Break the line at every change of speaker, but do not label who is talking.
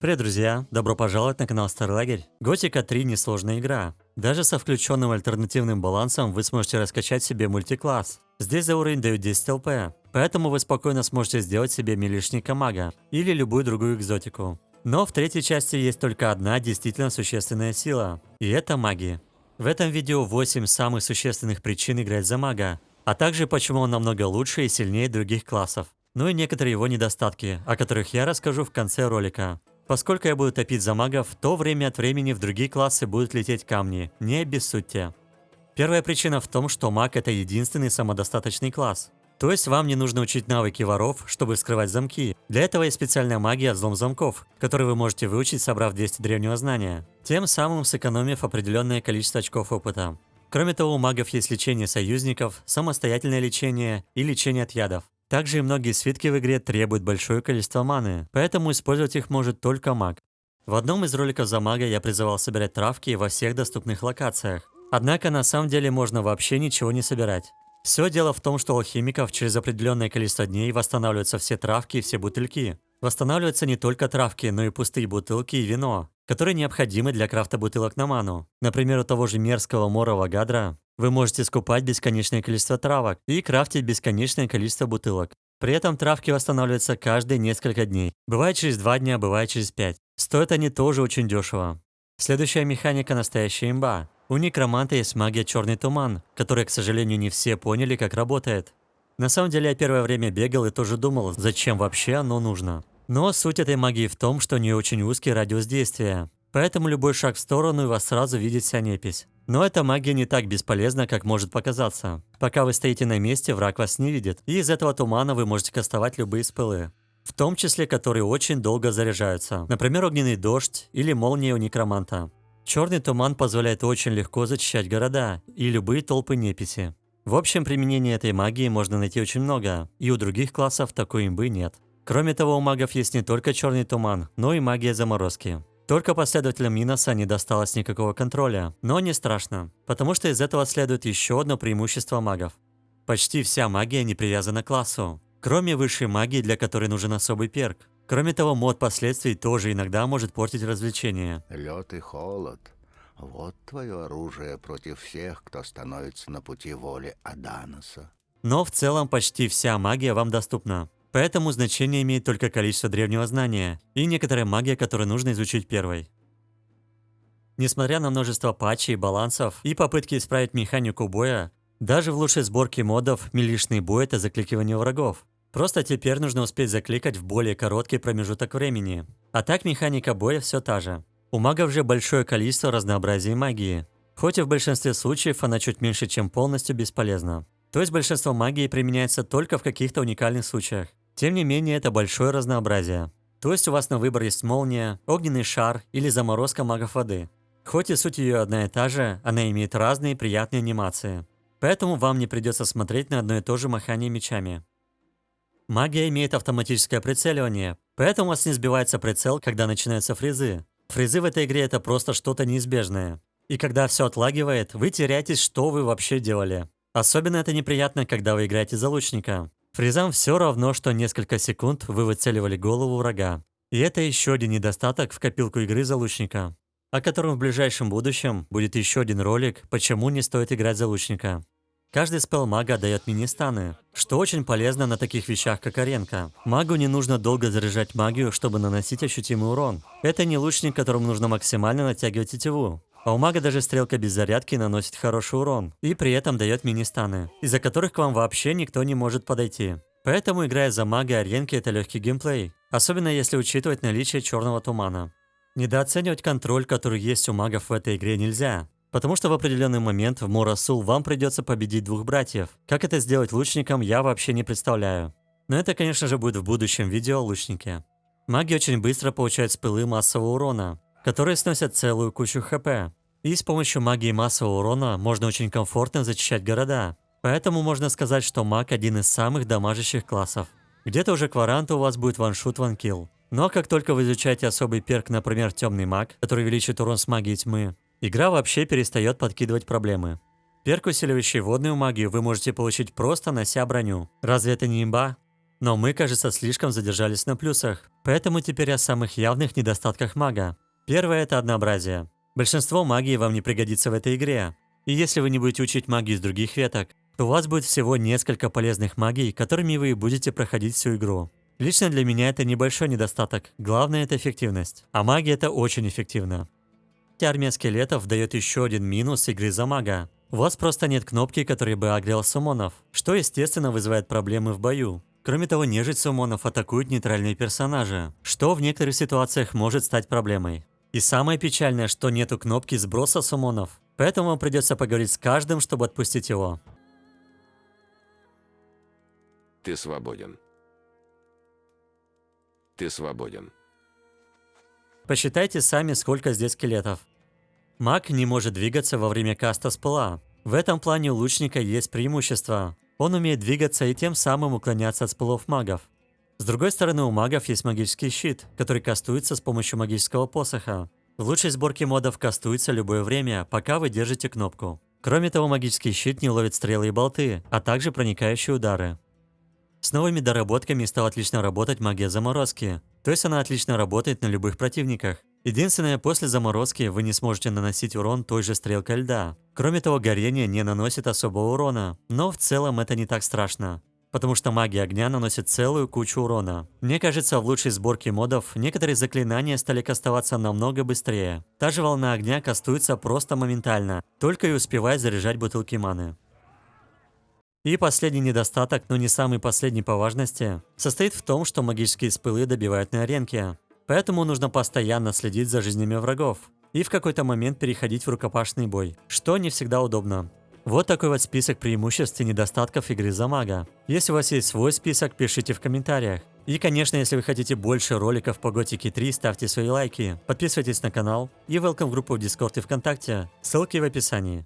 Привет, друзья! Добро пожаловать на канал Старый. Готика 3 несложная игра. Даже со включенным альтернативным балансом вы сможете раскачать себе мультикласс. Здесь за уровень дают 10 ЛП, поэтому вы спокойно сможете сделать себе милишника мага или любую другую экзотику. Но в третьей части есть только одна действительно существенная сила, и это магия. В этом видео 8 самых существенных причин играть за мага, а также почему он намного лучше и сильнее других классов. Ну и некоторые его недостатки, о которых я расскажу в конце ролика. Поскольку я буду топить за магов, то время от времени в другие классы будут лететь камни, не обессудьте. Первая причина в том, что маг это единственный самодостаточный класс. То есть вам не нужно учить навыки воров, чтобы вскрывать замки. Для этого есть специальная магия взлом замков, которую вы можете выучить, собрав 200 древнего знания, тем самым сэкономив определенное количество очков опыта. Кроме того, у магов есть лечение союзников, самостоятельное лечение и лечение от ядов. Также и многие свитки в игре требуют большое количество маны, поэтому использовать их может только маг. В одном из роликов за мага я призывал собирать травки во всех доступных локациях. Однако на самом деле можно вообще ничего не собирать. Все дело в том, что у алхимиков через определенное количество дней восстанавливаются все травки и все бутыльки. Восстанавливаются не только травки, но и пустые бутылки и вино, которые необходимы для крафта бутылок на ману. Например, у того же мерзкого морова гадра вы можете скупать бесконечное количество травок и крафтить бесконечное количество бутылок. При этом травки восстанавливаются каждые несколько дней. Бывает через 2 дня, бывает через 5. Стоят они тоже очень дешево. Следующая механика настоящая имба. У некроманта есть магия черный туман, которая, к сожалению, не все поняли, как работает. На самом деле я первое время бегал и тоже думал, зачем вообще оно нужно. Но суть этой магии в том, что у нее очень узкий радиус действия. Поэтому любой шаг в сторону и вас сразу видит вся непись. Но эта магия не так бесполезна, как может показаться. Пока вы стоите на месте, враг вас не видит, и из этого тумана вы можете кастовать любые спылы. В том числе, которые очень долго заряжаются. Например, огненный дождь или молния у некроманта. Черный туман позволяет очень легко зачищать города и любые толпы неписи. В общем, применение этой магии можно найти очень много, и у других классов такой имбы нет. Кроме того, у магов есть не только черный туман, но и магия заморозки. Только последователям Миноса не досталось никакого контроля, но не страшно, потому что из этого следует еще одно преимущество магов. Почти вся магия не привязана к классу, кроме высшей магии, для которой нужен особый перк. Кроме того, мод последствий тоже иногда может портить развлечение.
Лед и холод. Вот твое оружие против всех, кто становится на пути воли Аданоса.
Но в целом почти вся магия вам доступна. Поэтому значение имеет только количество древнего знания и некоторая магия, которую нужно изучить первой. Несмотря на множество патчей, балансов и попытки исправить механику боя, даже в лучшей сборке модов милишный бой – это закликивание врагов. Просто теперь нужно успеть закликать в более короткий промежуток времени. А так механика боя все та же. У магов же большое количество разнообразия магии. Хоть и в большинстве случаев она чуть меньше, чем полностью бесполезна. То есть большинство магии применяется только в каких-то уникальных случаях. Тем не менее, это большое разнообразие. То есть у вас на выбор есть молния, огненный шар или заморозка магов воды. Хоть и суть ее одна и та же, она имеет разные приятные анимации. Поэтому вам не придется смотреть на одно и то же махание мечами. Магия имеет автоматическое прицеливание, поэтому у вас не сбивается прицел, когда начинаются фризы. Фризы в этой игре это просто что-то неизбежное. И когда все отлагивает, вы теряетесь, что вы вообще делали. Особенно это неприятно, когда вы играете за лучника. Фризам все равно, что несколько секунд вы выцеливали голову врага. И это еще один недостаток в копилку игры за лучника, о котором в ближайшем будущем будет еще один ролик, почему не стоит играть за лучника. Каждый спел мага дает мини-станы, что очень полезно на таких вещах, как аренка. Магу не нужно долго заряжать магию, чтобы наносить ощутимый урон. Это не лучник, которому нужно максимально натягивать тетиву. А у мага даже стрелка без зарядки наносит хороший урон, и при этом дает мини-станы, из-за которых к вам вообще никто не может подойти. Поэтому, играя за мага аренки, это легкий геймплей, особенно если учитывать наличие черного тумана. Недооценивать контроль, который есть у магов в этой игре нельзя, потому что в определенный момент в Мурасул вам придется победить двух братьев. Как это сделать лучником, я вообще не представляю. Но это, конечно же, будет в будущем видео о лучнике. Маги очень быстро получают спылы массового урона, которые сносят целую кучу хп. И с помощью магии массового урона можно очень комфортно зачищать города. Поэтому можно сказать, что маг один из самых дамажащих классов. Где-то уже кваранта у вас будет ваншут ванкилл. Но как только вы изучаете особый перк, например, темный маг, который увеличит урон с магией тьмы, игра вообще перестает подкидывать проблемы. Перк, усиливающий водную магию, вы можете получить просто нося броню. Разве это не имба? Но мы, кажется, слишком задержались на плюсах. Поэтому теперь о самых явных недостатках мага. Первое – это однообразие. Большинство магии вам не пригодится в этой игре. И если вы не будете учить магию из других веток, то у вас будет всего несколько полезных магий, которыми вы будете проходить всю игру. Лично для меня это небольшой недостаток, главное это эффективность. А магия это очень эффективно. Армия скелетов дает еще один минус игры за мага. У вас просто нет кнопки, которая бы агрел сумонов, что естественно вызывает проблемы в бою. Кроме того, нежить сумонов атакуют нейтральные персонажи, что в некоторых ситуациях может стать проблемой. И самое печальное, что нету кнопки сброса сумонов, поэтому вам придется поговорить с каждым, чтобы отпустить его.
Ты свободен. Ты свободен.
Посчитайте сами, сколько здесь скелетов. Маг не может двигаться во время каста с пыла. В этом плане у лучника есть преимущество. Он умеет двигаться и тем самым уклоняться от спылов магов. С другой стороны, у магов есть магический щит, который кастуется с помощью магического посоха. В лучшей сборке модов кастуется любое время, пока вы держите кнопку. Кроме того, магический щит не ловит стрелы и болты, а также проникающие удары. С новыми доработками стала отлично работать магия заморозки, то есть она отлично работает на любых противниках. Единственное, после заморозки вы не сможете наносить урон той же стрелкой льда. Кроме того, горение не наносит особого урона, но в целом это не так страшно. Потому что магия огня наносит целую кучу урона. Мне кажется, в лучшей сборке модов некоторые заклинания стали кастоваться намного быстрее. Та же волна огня кастуется просто моментально, только и успевая заряжать бутылки маны. И последний недостаток, но не самый последний по важности, состоит в том, что магические спылы добивают на аренке. Поэтому нужно постоянно следить за жизнями врагов и в какой-то момент переходить в рукопашный бой, что не всегда удобно. Вот такой вот список преимуществ и недостатков игры за мага. Если у вас есть свой список, пишите в комментариях. И, конечно, если вы хотите больше роликов по Готике 3, ставьте свои лайки, подписывайтесь на канал и welcome в группу в Discord и ВКонтакте, ссылки в описании.